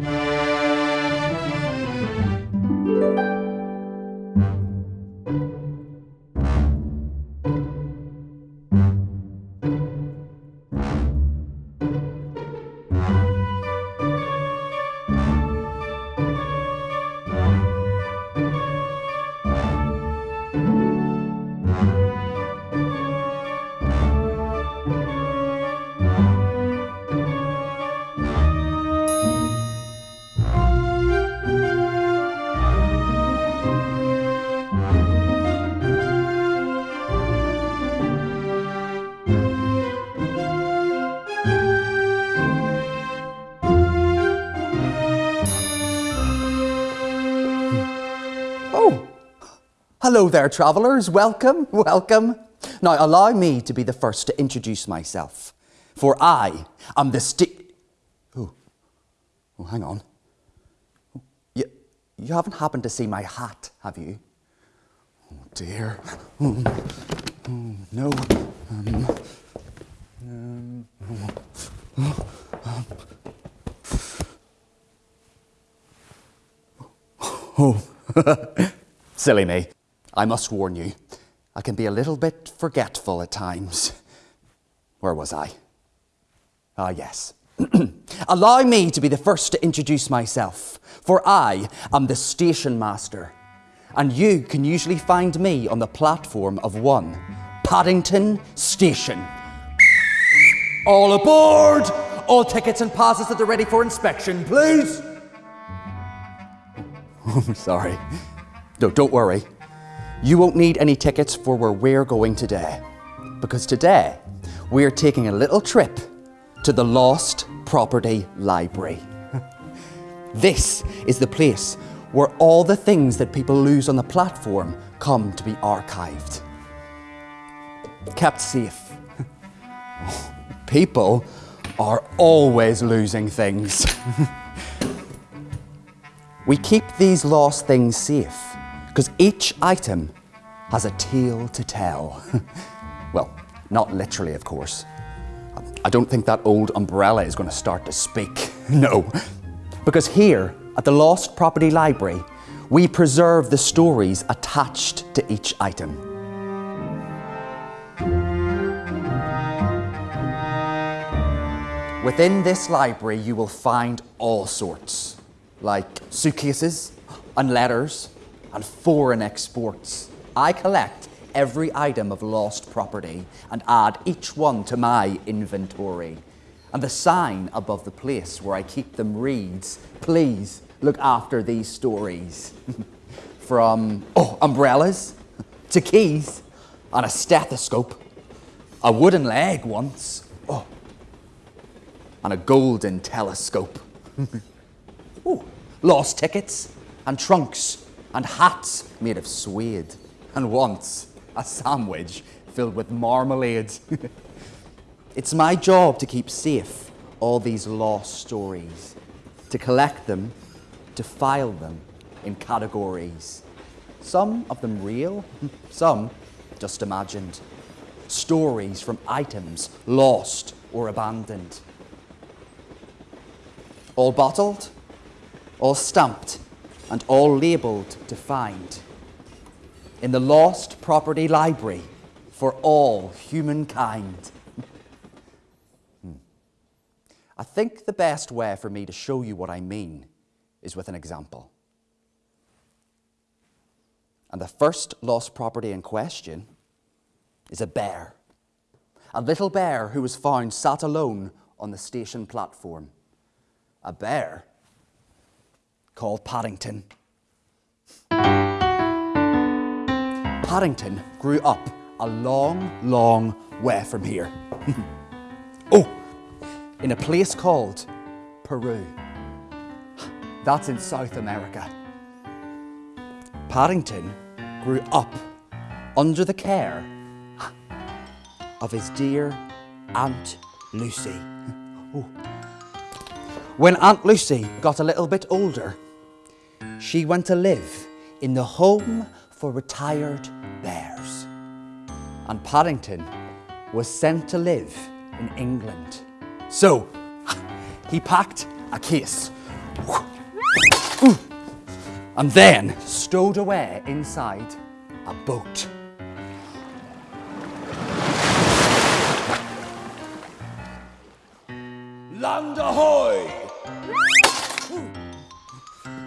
Oh, hello there, travellers. Welcome, welcome. Now, allow me to be the first to introduce myself, for I am the stick. Oh, oh, hang on. You, you haven't happened to see my hat, have you? Oh, dear. Oh, oh, no. Um, um, Oh, silly me. I must warn you, I can be a little bit forgetful at times. Where was I? Ah, yes. Allow me to be the first to introduce myself, for I am the station master, and you can usually find me on the platform of one, Paddington Station. All aboard! All tickets and passes that are ready for inspection, please! I'm sorry. No, don't worry. You won't need any tickets for where we're going today. Because today, we're taking a little trip to the Lost Property Library. this is the place where all the things that people lose on the platform come to be archived. Kept safe. people are always losing things. We keep these lost things safe because each item has a tale to tell. well, not literally, of course. I don't think that old umbrella is going to start to speak. no. Because here at the Lost Property Library, we preserve the stories attached to each item. Within this library, you will find all sorts like suitcases and letters and foreign exports. I collect every item of lost property and add each one to my inventory. And the sign above the place where I keep them reads, please look after these stories. From oh, umbrellas to keys and a stethoscope, a wooden leg once, oh, and a golden telescope. Ooh, lost tickets and trunks and hats made of suede and once a sandwich filled with marmalade. it's my job to keep safe all these lost stories, to collect them, to file them in categories. Some of them real, some just imagined. Stories from items lost or abandoned. All bottled, all stamped and all labelled to find. In the Lost Property Library for all humankind. Hmm. I think the best way for me to show you what I mean is with an example. And the first lost property in question is a bear. A little bear who was found sat alone on the station platform. A bear called Paddington. Paddington grew up a long, long way from here. oh, in a place called Peru. That's in South America. Paddington grew up under the care of his dear Aunt Lucy. Oh. When Aunt Lucy got a little bit older, she went to live in the home for retired bears. And Paddington was sent to live in England. So he packed a case and then stowed away inside a boat.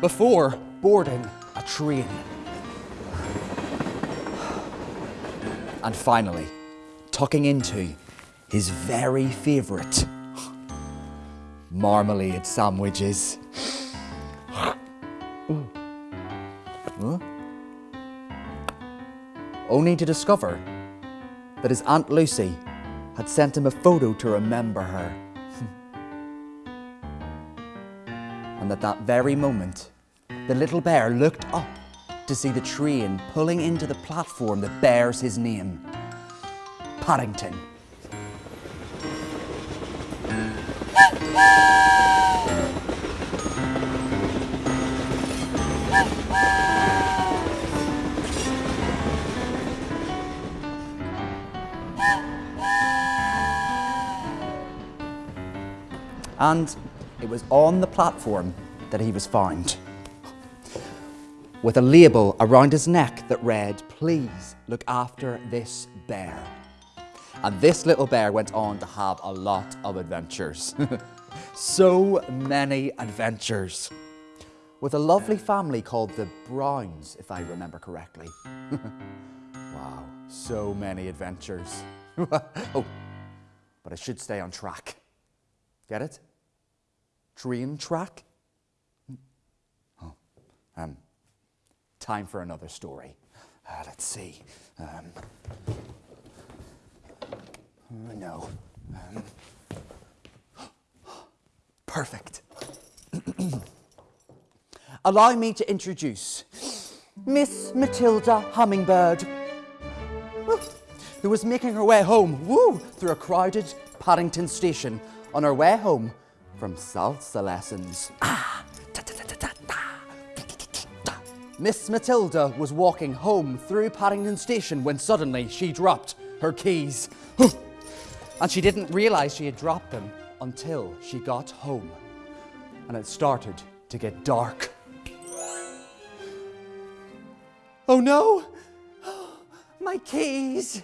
Before boarding a train. And finally, tucking into his very favourite marmalade sandwiches. Huh? Only to discover that his Aunt Lucy had sent him a photo to remember her. And at that very moment, the little bear looked up to see the train pulling into the platform that bears his name Paddington. And it was on the platform that he was found with a label around his neck that read, Please look after this bear. And this little bear went on to have a lot of adventures. so many adventures. With a lovely family called the Browns, if I remember correctly. wow, so many adventures. oh, but I should stay on track. Get it? Train track? Oh, um, time for another story. Uh, let's see. Um, no. Um, perfect. Allow me to introduce Miss Matilda Hummingbird, who was making her way home woo, through a crowded Paddington station on her way home from salsa lessons. Ah, Miss Matilda was walking home through Paddington Station when suddenly she dropped her keys. and she didn't realise she had dropped them until she got home. And it started to get dark. Oh no! My keys!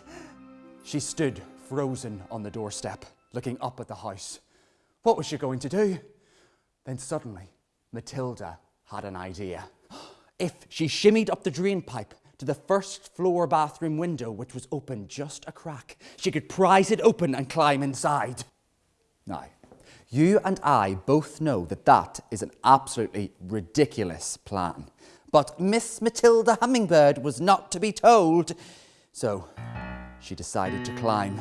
She stood frozen on the doorstep, looking up at the house. What was she going to do? Then suddenly, Matilda had an idea. If she shimmied up the drain pipe to the first floor bathroom window, which was open just a crack, she could prise it open and climb inside. Now, you and I both know that that is an absolutely ridiculous plan. But Miss Matilda Hummingbird was not to be told, so she decided to climb.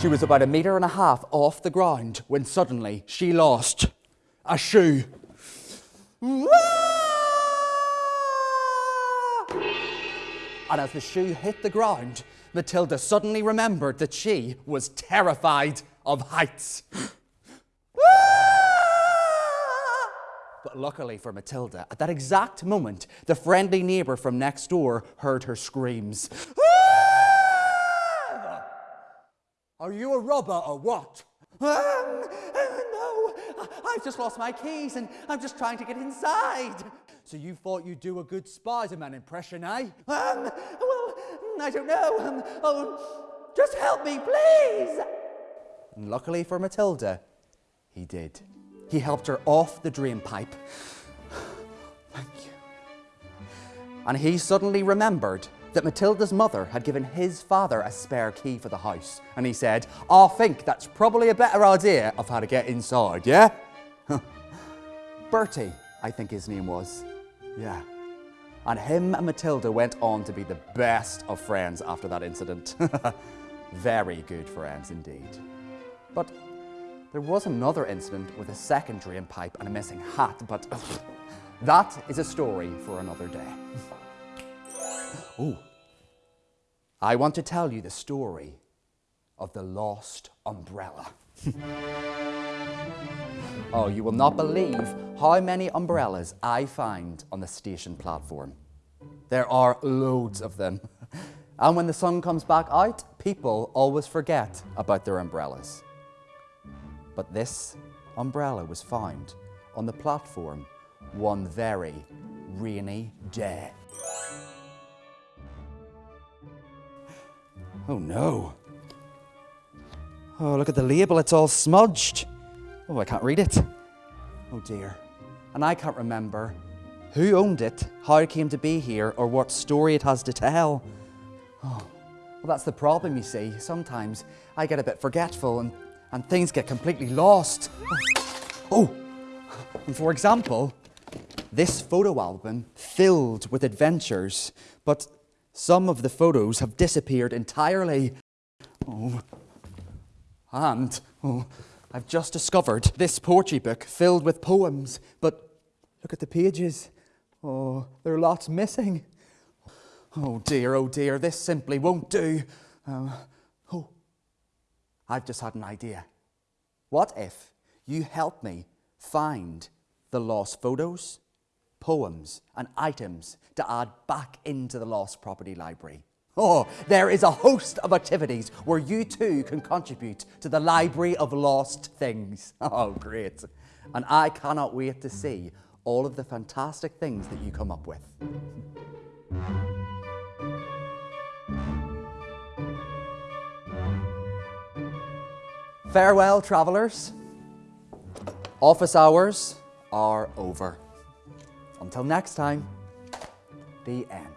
She was about a metre and a half off the ground when suddenly she lost a shoe. And as the shoe hit the ground, Matilda suddenly remembered that she was terrified of heights. But luckily for Matilda, at that exact moment, the friendly neighbour from next door heard her screams. Are you a robber or what? Um, uh, no, I've just lost my keys and I'm just trying to get inside. So you thought you'd do a good Spider-Man impression, eh? Um, well, I don't know. Um, oh, just help me, please. And luckily for Matilda, he did. He helped her off the drain pipe. Thank you. And he suddenly remembered that Matilda's mother had given his father a spare key for the house. And he said, I think that's probably a better idea of how to get inside, yeah? Bertie, I think his name was. Yeah. And him and Matilda went on to be the best of friends after that incident. Very good friends indeed. But there was another incident with a second drain pipe and a missing hat, but that is a story for another day. Oh, I want to tell you the story of the lost umbrella. Oh, you will not believe how many umbrellas I find on the station platform. There are loads of them. And when the sun comes back out, people always forget about their umbrellas. But this umbrella was found on the platform one very rainy day. Oh no. Oh, look at the label, it's all smudged. Oh, I can't read it. Oh dear. And I can't remember who owned it, how it came to be here, or what story it has to tell. Oh, well, that's the problem, you see. Sometimes I get a bit forgetful and, and things get completely lost. Oh, oh. and for example, this photo album filled with adventures, but some of the photos have disappeared entirely. Oh, and oh, I've just discovered this poetry book filled with poems, but look at the pages. Oh, there are lots missing. Oh dear, oh dear, this simply won't do. Um, oh, I've just had an idea. What if you help me find the lost photos, poems, and items to add back into the Lost Property Library? Oh, there is a host of activities where you too can contribute to the Library of Lost Things. Oh, great. And I cannot wait to see all of the fantastic things that you come up with. Farewell, travellers. Office hours are over. Until next time, the end.